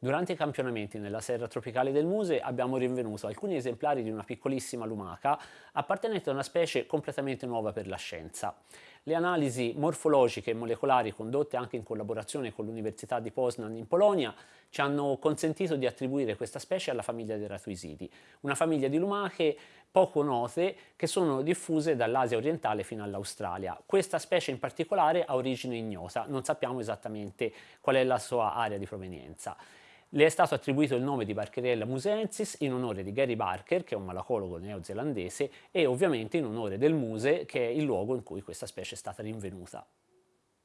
Durante i campionamenti nella serra tropicale del Muse abbiamo rinvenuto alcuni esemplari di una piccolissima lumaca appartenente a una specie completamente nuova per la scienza. Le analisi morfologiche e molecolari condotte anche in collaborazione con l'Università di Poznan in Polonia ci hanno consentito di attribuire questa specie alla famiglia dei ratuisidi, una famiglia di lumache poco note che sono diffuse dall'Asia orientale fino all'Australia. Questa specie in particolare ha origine ignota, non sappiamo esattamente qual è la sua area di provenienza. Le è stato attribuito il nome di Barkerella musensis in onore di Gary Barker, che è un malacologo neozelandese, e ovviamente in onore del Muse, che è il luogo in cui questa specie è stata rinvenuta.